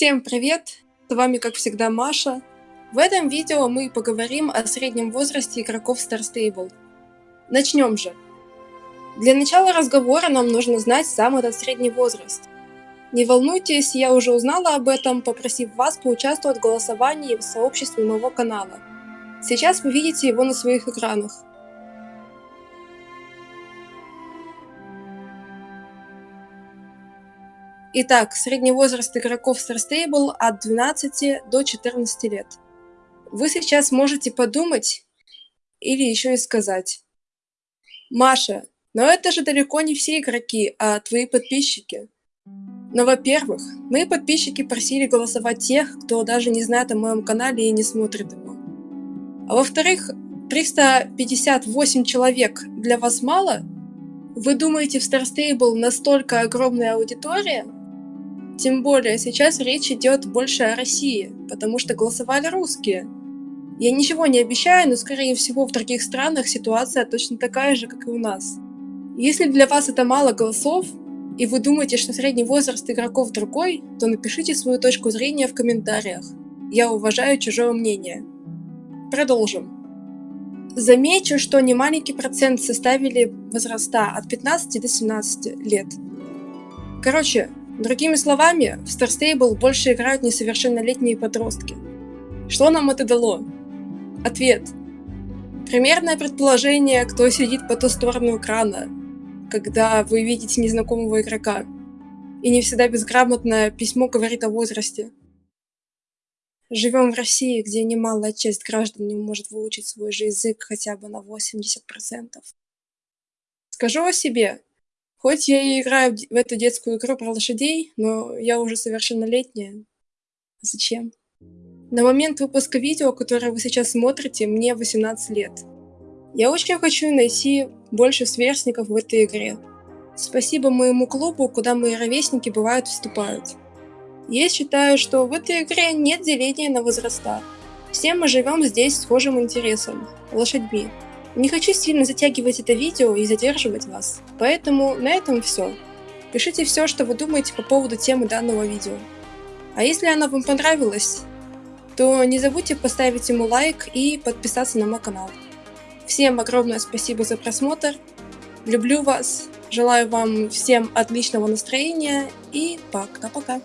Всем привет! С вами, как всегда, Маша. В этом видео мы поговорим о среднем возрасте игроков Star Stable. Начнем же. Для начала разговора нам нужно знать сам этот средний возраст. Не волнуйтесь, я уже узнала об этом, попросив вас поучаствовать в голосовании в сообществе моего канала. Сейчас вы видите его на своих экранах. Итак, средний возраст игроков Star Stable от 12 до 14 лет. Вы сейчас можете подумать или еще и сказать. Маша, но это же далеко не все игроки, а твои подписчики. Но, во-первых, мои подписчики просили голосовать тех, кто даже не знает о моем канале и не смотрит его. А во-вторых, 358 человек для вас мало? Вы думаете, в Star Stable настолько огромная аудитория? Тем более, сейчас речь идет больше о России, потому что голосовали русские. Я ничего не обещаю, но скорее всего в других странах ситуация точно такая же, как и у нас. Если для вас это мало голосов, и вы думаете, что средний возраст игроков другой, то напишите свою точку зрения в комментариях. Я уважаю чужое мнение. Продолжим. Замечу, что немаленький процент составили возраста от 15 до 17 лет. Короче, Другими словами, в Star Stable больше играют несовершеннолетние подростки. Что нам это дало? Ответ. Примерное предположение, кто сидит по ту сторону экрана, когда вы видите незнакомого игрока. И не всегда безграмотное письмо говорит о возрасте. Живем в России, где немалая часть граждан не может выучить свой же язык хотя бы на 80%. Скажу о себе, Хоть я и играю в эту детскую игру про лошадей, но я уже совершеннолетняя. Зачем? На момент выпуска видео, которое вы сейчас смотрите, мне 18 лет. Я очень хочу найти больше сверстников в этой игре. Спасибо моему клубу, куда мои ровесники бывают вступают. Я считаю, что в этой игре нет деления на возраста. Все мы живем здесь схожим интересом – лошадьми. Не хочу сильно затягивать это видео и задерживать вас, поэтому на этом все. Пишите все, что вы думаете по поводу темы данного видео. А если оно вам понравилось, то не забудьте поставить ему лайк и подписаться на мой канал. Всем огромное спасибо за просмотр, люблю вас, желаю вам всем отличного настроения и пока-пока.